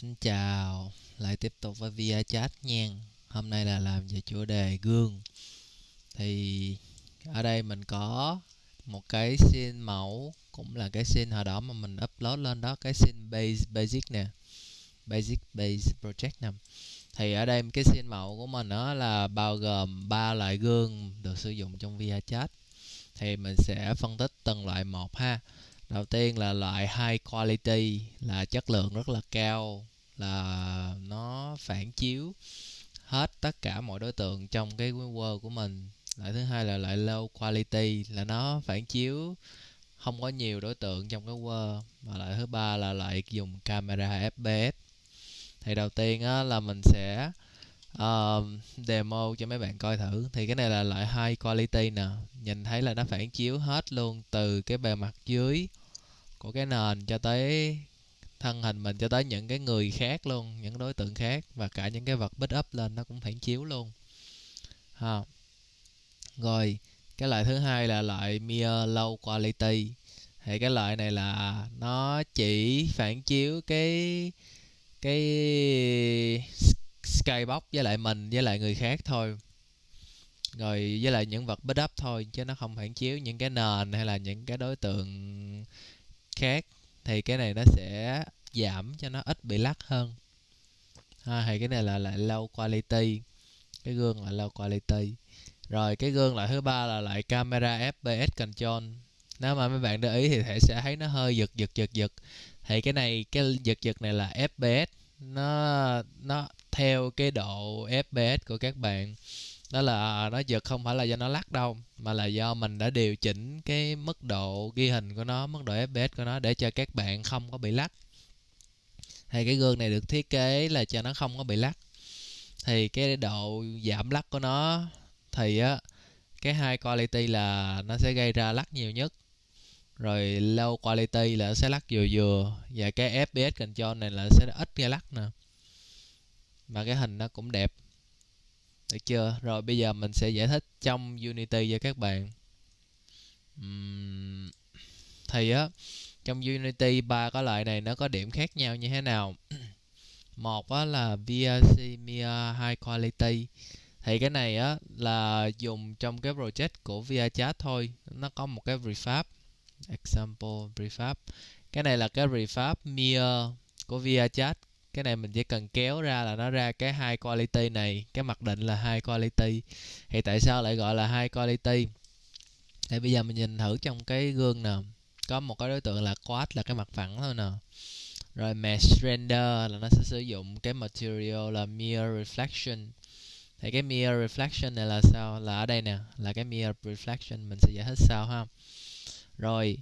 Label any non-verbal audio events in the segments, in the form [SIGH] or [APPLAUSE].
Xin chào, lại tiếp tục với via chat nha. Hôm nay là làm về chủ đề gương. Thì ở đây mình có một cái scene mẫu cũng là cái scene hồi đó mà mình upload lên đó cái scene base basic nè. Basic base project nè. Thì ở đây cái scene mẫu của mình đó là bao gồm ba loại gương được sử dụng trong via chat. Thì mình sẽ phân tích từng loại một ha đầu tiên là loại high quality là chất lượng rất là cao là nó phản chiếu hết tất cả mọi đối tượng trong cái world của mình. Loại thứ hai là loại low quality là nó phản chiếu không có nhiều đối tượng trong cái world. Và loại thứ ba là loại dùng camera fps thì đầu tiên á, là mình sẽ uh, demo cho mấy bạn coi thử. Thì cái này là loại high quality nè. Nhìn thấy là nó phản chiếu hết luôn từ cái bề mặt dưới của cái nền cho tới thân hình mình, cho tới những cái người khác luôn, những đối tượng khác và cả những cái vật bích up lên nó cũng phản chiếu luôn. Ha. Rồi, cái loại thứ hai là loại mirror low quality. Thì cái loại này là nó chỉ phản chiếu cái cái skybox với lại mình với lại người khác thôi. Rồi, với lại những vật bích up thôi, chứ nó không phản chiếu những cái nền hay là những cái đối tượng khác thì cái này nó sẽ giảm cho nó ít bị lắc hơn. Ha, thì cái này là lại low quality cái gương là low quality. Rồi cái gương loại thứ ba là loại camera fps control. Nếu mà mấy bạn để ý thì thể sẽ thấy nó hơi giật giật giật giật. Thì cái này cái giật giật này là fps nó nó theo cái độ fps của các bạn đó là, nó giật không phải là do nó lắc đâu, mà là do mình đã điều chỉnh cái mức độ ghi hình của nó, mức độ fps của nó để cho các bạn không có bị lắc. Thì cái gương này được thiết kế là cho nó không có bị lắc. Thì cái độ giảm lắc của nó thì á, cái high quality là nó sẽ gây ra lắc nhiều nhất. Rồi low quality là nó sẽ lắc vừa vừa, và cái fps control này là sẽ ít gây lắc nè mà cái hình nó cũng đẹp được chưa? Rồi bây giờ mình sẽ giải thích trong unity cho các bạn. Uhm, thì á trong unity ba cái loại này nó có điểm khác nhau như thế nào? [CLEARS THROAT] Một á là VRC Mia High Quality. Thì cái này á là dùng trong cái project của VRChat thôi. Nó có một cái prefab. Example prefab. Cái này là cái prefab Mia của VRChat cái này mình chỉ cần kéo ra là nó ra cái hai quality này, cái mặc định là hai quality. Thì tại sao lại gọi là hai quality? Thì bây giờ mình nhìn thử trong cái gương nè, có một cái đối tượng là quad, là cái mặt phẳng thôi nè. Rồi mesh render là nó sẽ sử dụng cái material là mirror reflection. Thì cái mirror reflection này là sao? Là ở đây nè, là cái mirror reflection mình sẽ giải thích sau ha. Rồi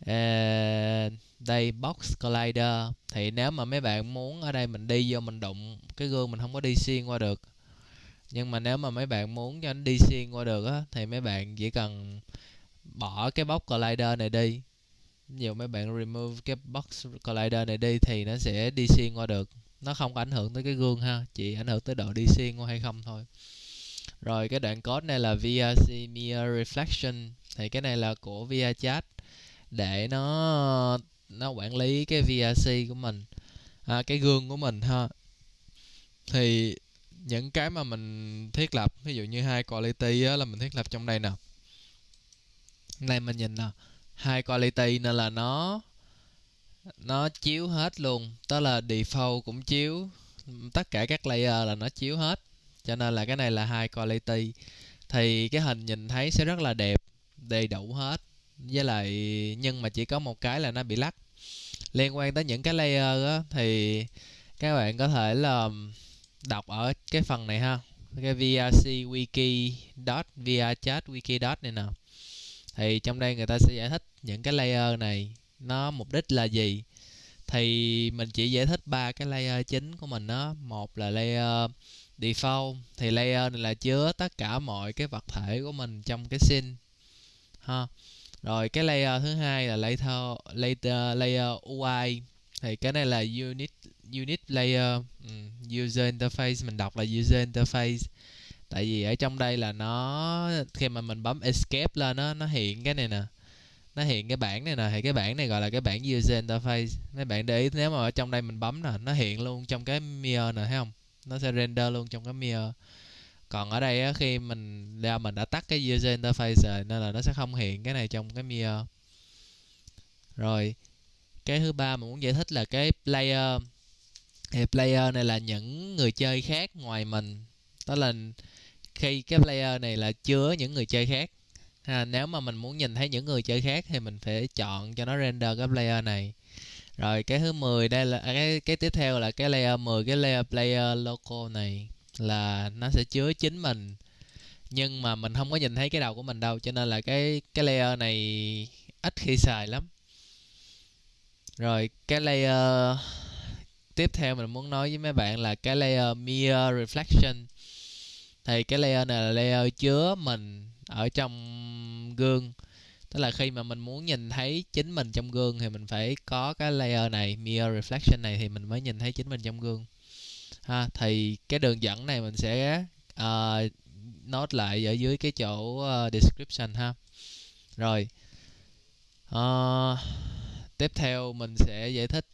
uh, đây box collider. Thì nếu mà mấy bạn muốn ở đây mình đi vô mình đụng cái gương mình không có đi xuyên qua được. Nhưng mà nếu mà mấy bạn muốn cho nó đi xuyên qua được á thì mấy bạn chỉ cần bỏ cái box collider này đi. Nhiều mấy bạn remove cái box collider này đi thì nó sẽ đi xuyên qua được. Nó không có ảnh hưởng tới cái gương ha chỉ ảnh hưởng tới độ đi xuyên qua hay không thôi. Rồi cái đoạn code này là VRC Mirror Reflection. Thì cái này là của VRChat để nó nó quản lý cái VRC của mình à, cái gương của mình ha. Thì những cái mà mình thiết lập ví dụ như hai quality á, là mình thiết lập trong đây nè. Này mình nhìn nè hai quality nên là nó nó chiếu hết luôn đó là default cũng chiếu tất cả các layer là nó chiếu hết. Cho nên là cái này là hai quality. Thì cái hình nhìn thấy sẽ rất là đẹp đầy đủ hết với lại nhưng mà chỉ có một cái là nó bị lắc. Liên quan tới những cái layer á, thì các bạn có thể là đọc ở cái phần này ha. Cái vrc wiki dot vrchat wiki dot này nè. Thì trong đây người ta sẽ giải thích những cái layer này, nó mục đích là gì. Thì mình chỉ giải thích ba cái layer chính của mình đó một là layer default, thì layer này là chứa tất cả mọi cái vật thể của mình trong cái scene, ha rồi cái layer thứ hai là layer layer, layer UI thì cái này là unit unit layer. Um, user interface mình đọc là user interface. Tại vì ở trong đây là nó khi mà mình bấm escape lên nó nó hiện cái này nè. Nó hiện cái bảng này nè. Thì cái bảng này gọi là cái bảng user interface. Mấy bạn để ý nếu mà ở trong đây mình bấm nè nó hiện luôn trong cái mirror nè thấy không? Nó sẽ render luôn trong cái mirror còn ở đây á, khi mình ra mình đã tắt cái user interface rồi nên là nó sẽ không hiện cái này trong cái mirror. Rồi cái thứ ba mình muốn giải thích là cái player thì player này là những người chơi khác ngoài mình. Đó là khi cái player này là chứa những người chơi khác. Ha, nếu mà mình muốn nhìn thấy những người chơi khác thì mình phải chọn cho nó render cái player này. Rồi cái thứ 10 đây là cái cái tiếp theo là cái layer 10 cái layer player local này là nó sẽ chứa chính mình. Nhưng mà mình không có nhìn thấy cái đầu của mình đâu, cho nên là cái cái layer này ít khi xài lắm. Rồi cái layer tiếp theo mình muốn nói với mấy bạn là cái layer mirror reflection. Thì cái layer này là layer chứa mình ở trong gương. Tức là khi mà mình muốn nhìn thấy chính mình trong gương thì mình phải có cái layer này, mirror reflection này thì mình mới nhìn thấy chính mình trong gương ha thì cái đường dẫn này mình sẽ ờ, uh, note lại ở dưới cái chỗ uh, description ha. Rồi uh, tiếp theo mình sẽ giải thích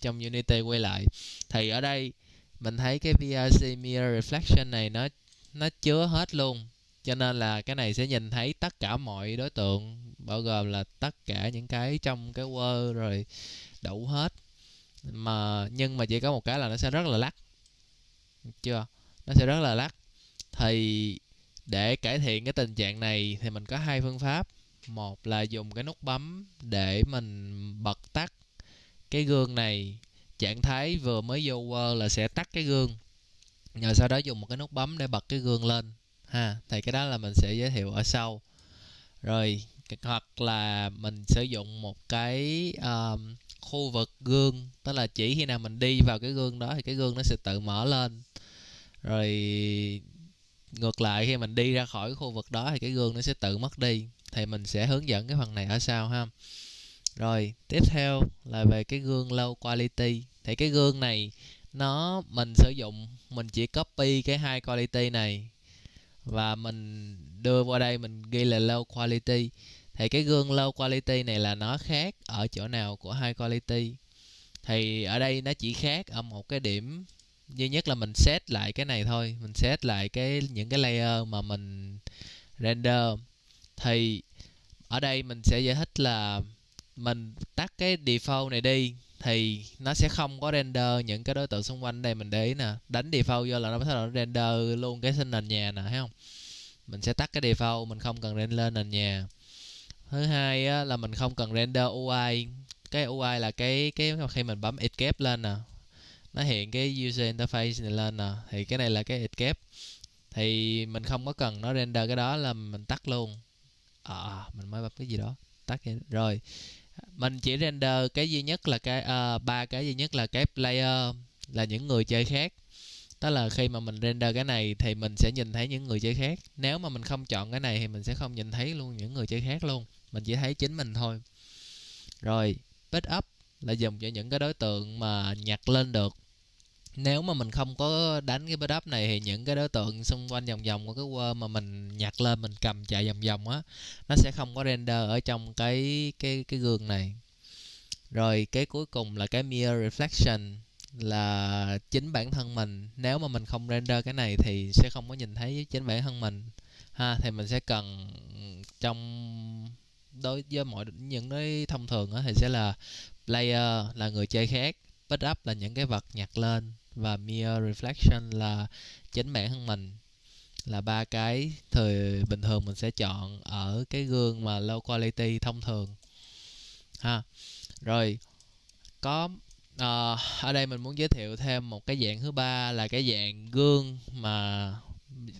trong Unity quay lại. Thì ở đây mình thấy cái VRC Mirror Reflection này nó nó chứa hết luôn cho nên là cái này sẽ nhìn thấy tất cả mọi đối tượng bao gồm là tất cả những cái trong cái world rồi đủ hết mà nhưng mà chỉ có một cái là nó sẽ rất là lắc. Chưa? Nó sẽ rất là lắc. Thì để cải thiện cái tình trạng này thì mình có hai phương pháp. Một là dùng cái nút bấm để mình bật tắt cái gương này. Trạng thái vừa mới vô Word là sẽ tắt cái gương. Rồi sau đó dùng một cái nút bấm để bật cái gương lên ha. Thì cái đó là mình sẽ giới thiệu ở sau. Rồi hoặc là mình sử dụng một cái um, khu vực gương. Tức là chỉ khi nào mình đi vào cái gương đó thì cái gương nó sẽ tự mở lên. Rồi ngược lại, khi mình đi ra khỏi khu vực đó thì cái gương nó sẽ tự mất đi. Thì mình sẽ hướng dẫn cái phần này ở sau ha. Rồi, tiếp theo là về cái gương low quality. Thì cái gương này, nó mình sử dụng, mình chỉ copy cái hai quality này. Và mình đưa qua đây mình ghi là low quality thì cái gương low quality này là nó khác ở chỗ nào của high quality? Thì ở đây nó chỉ khác ở một cái điểm duy nhất là mình set lại cái này thôi. Mình set lại cái, những cái layer mà mình render. Thì ở đây mình sẽ giải thích là mình tắt cái default này đi, thì nó sẽ không có render những cái đối tượng xung quanh đây, mình để ý nè. Đánh default vô là nó bắt đầu render luôn cái sinh nền nhà nè, thấy không? Mình sẽ tắt cái default, mình không cần render lên nền nhà thứ hai á, là mình không cần render UI cái UI là cái cái khi mình bấm escape lên nè nó hiện cái user interface này lên nè thì cái này là cái escape thì mình không có cần nó render cái đó là mình tắt luôn. À, mình mới bấm cái gì đó tắt rồi mình chỉ render cái duy nhất là cái uh, ba cái duy nhất là cái player là những người chơi khác. Tức là khi mà mình render cái này thì mình sẽ nhìn thấy những người chơi khác. Nếu mà mình không chọn cái này thì mình sẽ không nhìn thấy luôn những người chơi khác luôn mình chỉ thấy chính mình thôi. Rồi, pick up là dùng cho những cái đối tượng mà nhặt lên được. Nếu mà mình không có đánh cái build up này thì những cái đối tượng xung quanh vòng vòng của cái word mà mình nhặt lên, mình cầm chạy vòng vòng á, nó sẽ không có render ở trong cái cái cái gương này. Rồi, cái cuối cùng là cái mirror reflection là chính bản thân mình. Nếu mà mình không render cái này thì sẽ không có nhìn thấy chính bản thân mình. Ha, thì mình sẽ cần trong đối với mọi những cái thông thường thì sẽ là player là người chơi khác pick up là những cái vật nhặt lên và mirror reflection là chính bản thân mình. Là ba cái thời bình thường mình sẽ chọn ở cái gương mà low quality thông thường. Ha rồi có à, ở đây mình muốn giới thiệu thêm một cái dạng thứ ba là cái dạng gương mà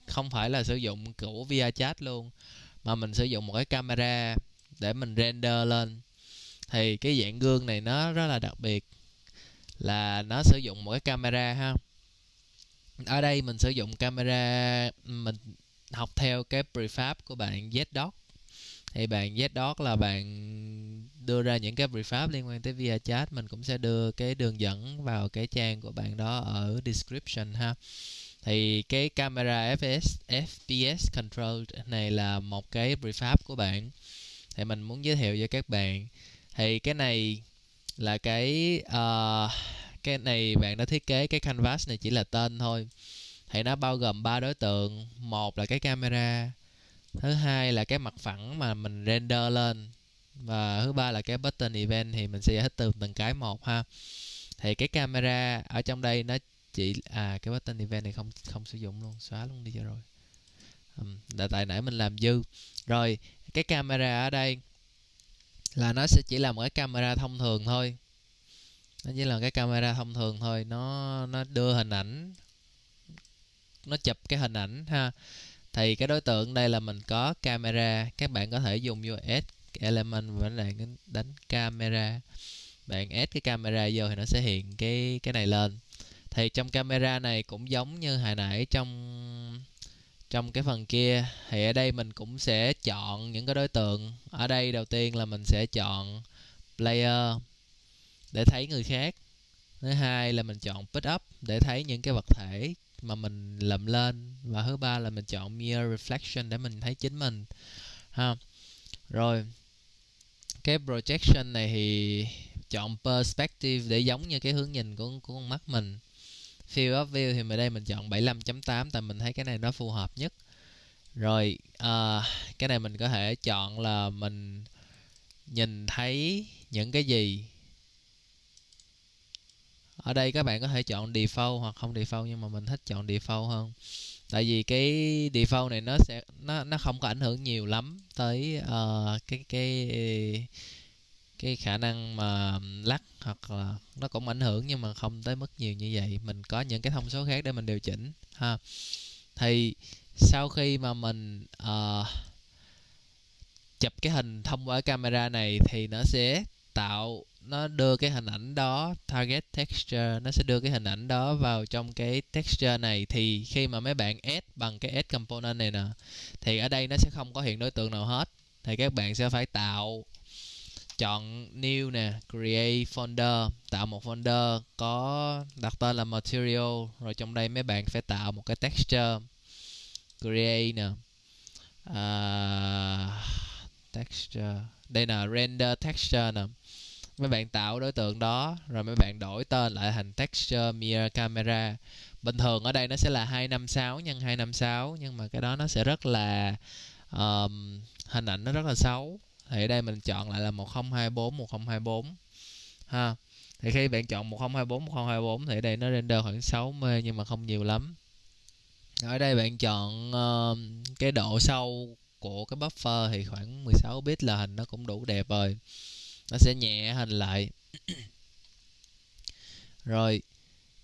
không phải là sử dụng của via chat luôn mà mình sử dụng một cái camera để mình render lên. Thì cái dạng gương này nó rất là đặc biệt, là nó sử dụng một cái camera ha. Ở đây mình sử dụng camera, mình học theo cái prefab của bạn Zdot thì bạn Zdot là bạn đưa ra những cái prefab liên quan tới VR chat. Mình cũng sẽ đưa cái đường dẫn vào cái trang của bạn đó ở description ha. Thì cái camera FPS FPS control này là một cái prefab của bạn thì mình muốn giới thiệu cho các bạn. Thì cái này là cái uh, cái này bạn đã thiết kế cái canvas này chỉ là tên thôi. Thì nó bao gồm ba đối tượng. Một là cái camera thứ hai là cái mặt phẳng mà mình render lên và thứ ba là cái button event thì mình sẽ giải thích từ từng cái một ha. Thì cái camera ở trong đây nó chỉ à cái button event này không không sử dụng luôn xóa luôn đi cho rồi. Um, là tại nãy mình làm dư. Rồi cái camera ở đây là nó sẽ chỉ là một cái camera thông thường thôi. Nó chỉ là cái camera thông thường thôi. Nó nó đưa hình ảnh, nó chụp cái hình ảnh ha. Thì cái đối tượng đây là mình có camera. Các bạn có thể dùng vô add element và bạn đánh camera. Bạn add cái camera vô thì nó sẽ hiện cái cái này lên. Thì trong camera này cũng giống như hồi nãy trong trong cái phần kia thì ở đây mình cũng sẽ chọn những cái đối tượng. Ở đây đầu tiên là mình sẽ chọn player để thấy người khác. Thứ hai là mình chọn pick up để thấy những cái vật thể mà mình lượm lên. Và thứ ba là mình chọn mirror reflection để mình thấy chính mình, ha. Rồi, cái projection này thì chọn perspective để giống như cái hướng nhìn của của con mắt mình field of view thì ở đây mình chọn 75.8 tại mình thấy cái này nó phù hợp nhất. Rồi uh, cái này mình có thể chọn là mình nhìn thấy những cái gì. Ở đây các bạn có thể chọn default hoặc không default nhưng mà mình thích chọn default hơn. Tại vì cái default này nó sẽ nó nó không có ảnh hưởng nhiều lắm tới uh, cái cái cái khả năng mà lắc hoặc là nó cũng ảnh hưởng nhưng mà không tới mức nhiều như vậy. Mình có những cái thông số khác để mình điều chỉnh ha. Thì sau khi mà mình uh, chụp cái hình thông qua camera này thì nó sẽ tạo nó đưa cái hình ảnh đó target texture nó sẽ đưa cái hình ảnh đó vào trong cái texture này. Thì khi mà mấy bạn add bằng cái add component này nè thì ở đây nó sẽ không có hiện đối tượng nào hết. Thì các bạn sẽ phải tạo chọn new nè create folder tạo một folder có đặt tên là material rồi trong đây mấy bạn phải tạo một cái texture create nè. Uh, texture đây là render texture nè. Mấy bạn tạo đối tượng đó rồi mấy bạn đổi tên lại thành texture mirror camera. Bình thường ở đây nó sẽ là 256 nhân 256 nhưng mà cái đó nó sẽ rất là um, hình ảnh nó rất là xấu thì ở đây mình chọn lại là 1024 1024 ha. Thì khi bạn chọn 1024 1024 thì ở đây nó render khoảng 60 nhưng mà không nhiều lắm. Ở đây bạn chọn uh, cái độ sâu của cái buffer thì khoảng 16 bit là hình nó cũng đủ đẹp rồi. Nó sẽ nhẹ hình lại. [COUGHS] Rồi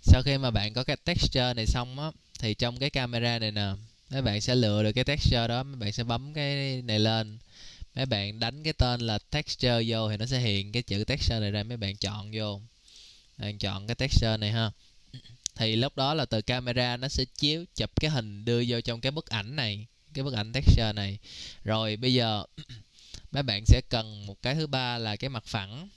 sau khi mà bạn có cái texture này xong á thì trong cái camera này nè mấy bạn sẽ lựa được cái texture đó mấy bạn sẽ bấm cái này lên mấy bạn đánh cái tên là texture vô thì nó sẽ hiện cái chữ texture này ra, mấy bạn chọn vô. Bạn chọn cái texture này ha. Thì lúc đó là từ camera nó sẽ chiếu, chụp cái hình đưa vô trong cái bức ảnh này, cái bức ảnh texture này. Rồi bây giờ [CLEARS THROAT] mấy bạn sẽ cần một cái thứ ba là cái mặt phẳng.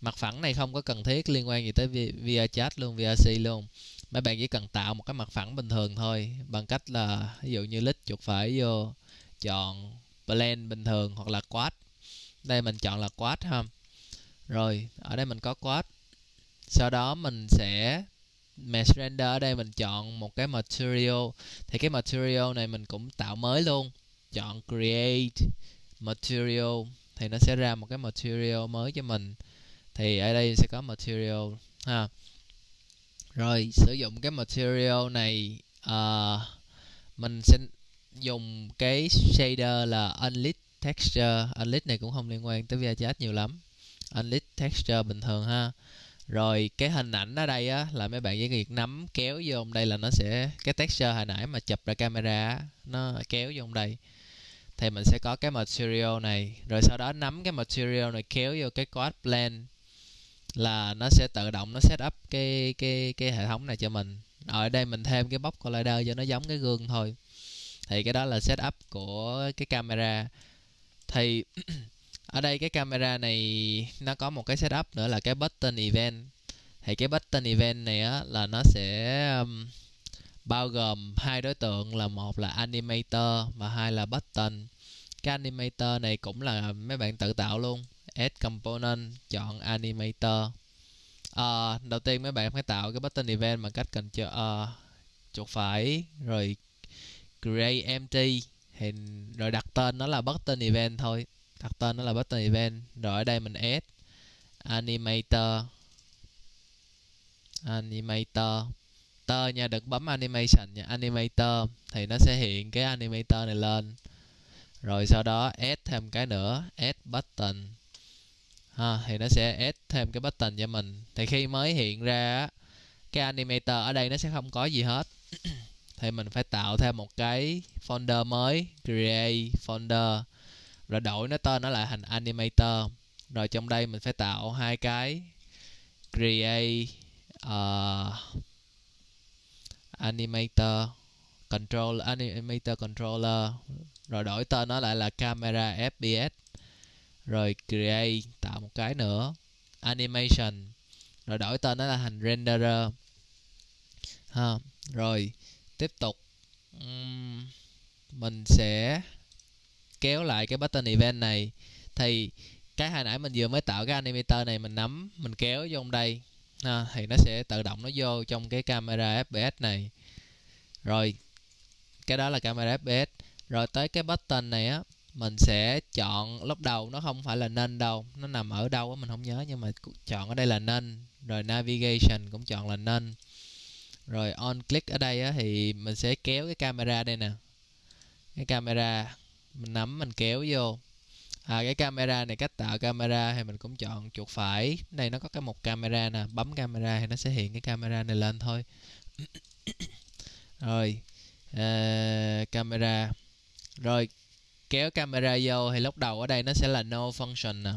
Mặt phẳng này không có cần thiết liên quan gì tới via chat luôn VRC luôn. Mấy bạn chỉ cần tạo một cái mặt phẳng bình thường thôi, bằng cách là ví dụ như lít chuột phải vô, chọn blend bình thường hoặc là quad. Đây mình chọn là quad ha. Rồi ở đây mình có quad. Sau đó mình sẽ mesh render. Ở đây mình chọn một cái material. Thì cái material này mình cũng tạo mới luôn. Chọn create material. Thì nó sẽ ra một cái material mới cho mình. Thì ở đây sẽ có material ha. Rồi sử dụng cái material này uh, mình sẽ dùng cái shader là unlit texture. Unlit này cũng không liên quan tới VHS nhiều lắm. Unlit texture bình thường ha. Rồi cái hình ảnh ở đây á là mấy bạn chỉ việc nắm kéo vô đây là nó sẽ cái texture hồi nãy mà chụp ra camera á, nó kéo vô đây. Thì mình sẽ có cái material này. Rồi sau đó nắm cái material này kéo vô cái quad plan là nó sẽ tự động nó set up cái cái cái hệ thống này cho mình. Ở đây mình thêm cái box collider cho nó giống cái gương thôi thì cái đó là setup của cái camera. Thì [CLEARS THROAT] ở đây cái camera này nó có một cái setup nữa là cái button event. Thì cái button event này á là nó sẽ um, bao gồm hai đối tượng là một là animator và hai là button. Cái animator này cũng là mấy bạn tự tạo luôn. Add component chọn animator. À, đầu tiên mấy bạn phải tạo cái button event bằng cách cần cho uh, chuột phải rồi create empty thì rồi đặt tên nó là button event thôi. Đặt tên nó là button event, rồi ở đây mình add animator. Animator. Tơ nha, đừng bấm animation nha. Animator, thì nó sẽ hiện cái animator này lên. Rồi sau đó add thêm cái nữa, add button. Ha, thì nó sẽ add thêm cái button cho mình. Thì khi mới hiện ra cái animator ở đây nó sẽ không có gì hết thì mình phải tạo thêm một cái folder mới create folder. Rồi đổi nó tên nó lại thành animator. Rồi trong đây mình phải tạo hai cái create uh, animator control animator controller. Rồi đổi tên nó lại là camera fps rồi create tạo một cái nữa animation. Rồi đổi tên nó là thành renderer. Ha rồi tiếp tục. Um, mình sẽ kéo lại cái button event này. Thì cái hồi nãy mình vừa mới tạo cái animator này mình nắm mình kéo vô đây. À, thì nó sẽ tự động nó vô trong cái camera fps này. Rồi cái đó là camera fps rồi tới cái button này á mình sẽ chọn lúc đầu nó không phải là nên đâu nó nằm ở đâu á mình không nhớ nhưng mà chọn ở đây là nên. Rồi navigation cũng chọn là nên rồi on click ở đây á, thì mình sẽ kéo cái camera đây nè. Cái camera mình nắm mình kéo vô. À, cái camera này cách tạo camera thì mình cũng chọn chuột phải. Đây nó có cái một camera nè bấm camera thì nó sẽ hiện cái camera này lên thôi. Rồi à, camera. Rồi kéo camera vô thì lúc đầu ở đây nó sẽ là no function nè.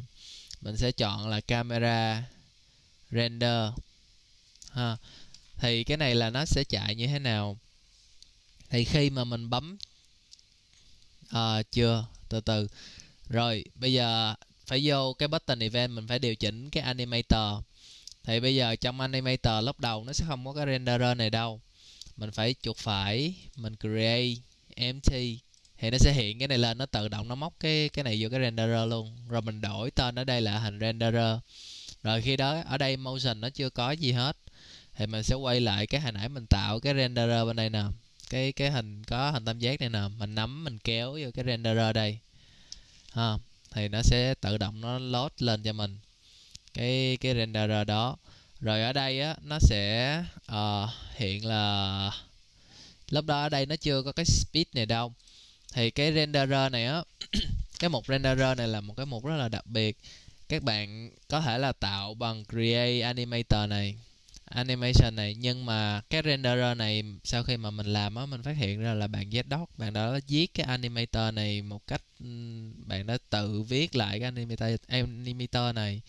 Mình sẽ chọn là camera render ha thì cái này là nó sẽ chạy như thế nào? Thì khi mà mình bấm à, chưa? Từ từ. Rồi bây giờ phải vô cái button event mình phải điều chỉnh cái animator. Thì bây giờ trong animator lúc đầu nó sẽ không có cái renderer này đâu. Mình phải chuột phải mình create empty. Thì nó sẽ hiện cái này lên nó tự động nó móc cái cái này vô cái renderer luôn. Rồi mình đổi tên ở đây là hình renderer. Rồi khi đó ở đây motion nó chưa có gì hết thì mình sẽ quay lại cái hồi nãy mình tạo cái renderer bên đây nè. Cái cái hình có hình tam giác này nè. Mình nắm mình kéo vô cái renderer đây. Ha thì nó sẽ tự động nó load lên cho mình cái cái renderer đó. Rồi ở đây á nó sẽ uh, hiện là lúc đó ở đây nó chưa có cái speed này đâu. Thì cái renderer này á [COUGHS] cái mục renderer này là một cái mục rất là đặc biệt. Các bạn có thể là tạo bằng create animator này animation này. Nhưng mà cái renderer này sau khi mà mình làm á, mình phát hiện ra là bạn ZDoc bạn đã viết cái animator này một cách bạn đã tự viết lại cái animator animator này.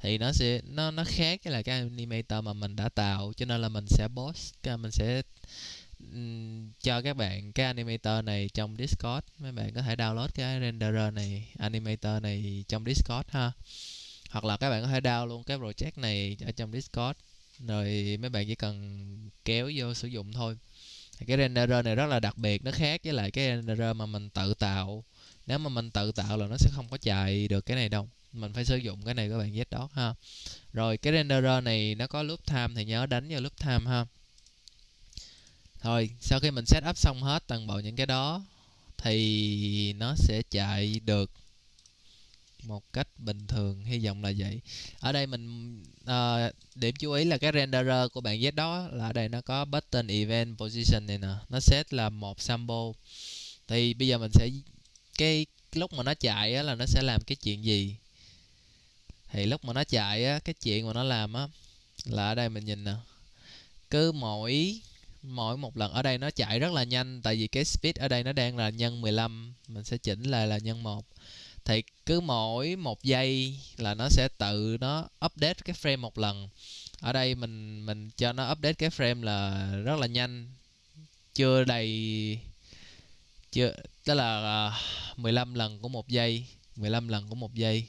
Thì nó sẽ, nó nó khác cái là cái animator mà mình đã tạo, cho nên là mình sẽ post mình sẽ cho các bạn cái animator này trong Discord. Mấy bạn có thể download cái renderer này, animator này trong Discord ha. Hoặc là các bạn có thể download luôn cái project này ở trong Discord rồi mấy bạn chỉ cần kéo vô sử dụng thôi. Cái renderer này rất là đặc biệt, nó khác với lại cái renderer mà mình tự tạo. Nếu mà mình tự tạo là nó sẽ không có chạy được cái này đâu. Mình phải sử dụng cái này các bạn biết đó, ha. Rồi cái renderer này nó có loop time thì nhớ đánh vào loop time, ha. Thôi, sau khi mình set up xong hết toàn bộ những cái đó thì nó sẽ chạy được một cách bình thường hy vọng là vậy. Ở đây mình uh, điểm chú ý là cái renderer của bạn Z đó là ở đây nó có button event position này nè nó set là một sample. Thì bây giờ mình sẽ cái lúc mà nó chạy á, là nó sẽ làm cái chuyện gì? Thì lúc mà nó chạy á, cái chuyện mà nó làm á là ở đây mình nhìn nè. Cứ mỗi mỗi một lần ở đây nó chạy rất là nhanh tại vì cái speed ở đây nó đang là nhân 15 mình sẽ chỉnh lại là nhân 1 thì cứ mỗi một giây là nó sẽ tự nó update cái frame một lần. Ở đây mình mình cho nó update cái frame là rất là nhanh. Chưa đầy chưa tức là à, uh, 15 lần của một giây 15 lần của một giây.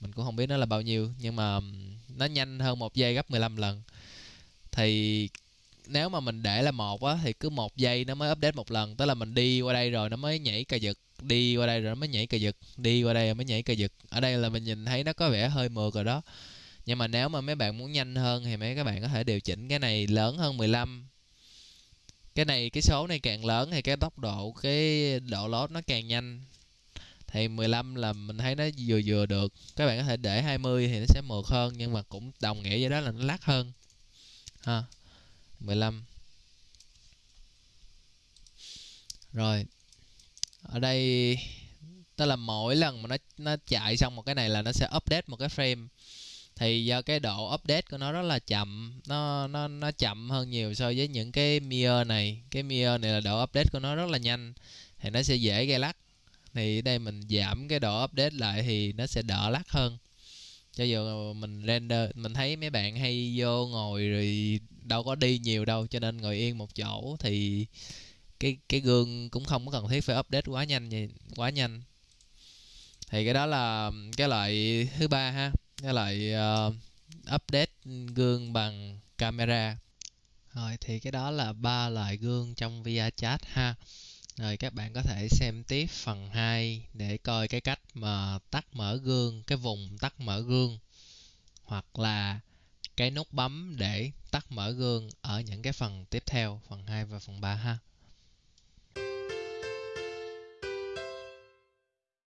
Mình cũng không biết nó là bao nhiêu nhưng mà nó nhanh hơn một giây gấp 15 lần. Thì nếu mà mình để là một á thì cứ một giây nó mới update một lần. Tức là mình đi qua đây rồi nó mới nhảy cà giật đi qua đây rồi nó mới nhảy cờ giật, đi qua đây rồi mới nhảy cờ giật. Ở đây là mình nhìn thấy nó có vẻ hơi mượt rồi đó. Nhưng mà nếu mà mấy bạn muốn nhanh hơn thì mấy các bạn có thể điều chỉnh cái này lớn hơn 15 cái này, cái số này càng lớn thì cái tốc độ, cái độ lót nó càng nhanh. Thì 15 là mình thấy nó vừa vừa được. Các bạn có thể để 20 thì nó sẽ mượt hơn, nhưng mà cũng đồng nghĩa với đó là nó lắc hơn. Ha 15 rồi ở đây, tức là mỗi lần mà nó nó chạy xong một cái này là nó sẽ update một cái frame. Thì do cái độ update của nó rất là chậm, nó nó nó chậm hơn nhiều so với những cái mirror này. Cái mirror này là độ update của nó rất là nhanh, thì nó sẽ dễ gây lắc. Thì ở đây mình giảm cái độ update lại thì nó sẽ đỡ lắc hơn. Cho dù mình render, mình thấy mấy bạn hay vô ngồi rồi đâu có đi nhiều đâu, cho nên ngồi yên một chỗ thì cái cái gương cũng không có cần thiết phải update quá nhanh vậy quá nhanh. Thì cái đó là cái loại thứ ba ha cái loại uh, update gương bằng camera. Rồi thì cái đó là ba loại gương trong VR chat ha. Rồi các bạn có thể xem tiếp phần 2 để coi cái cách mà tắt mở gương cái vùng tắt mở gương. Hoặc là cái nút bấm để tắt mở gương ở những cái phần tiếp theo phần 2 và phần 3 ha.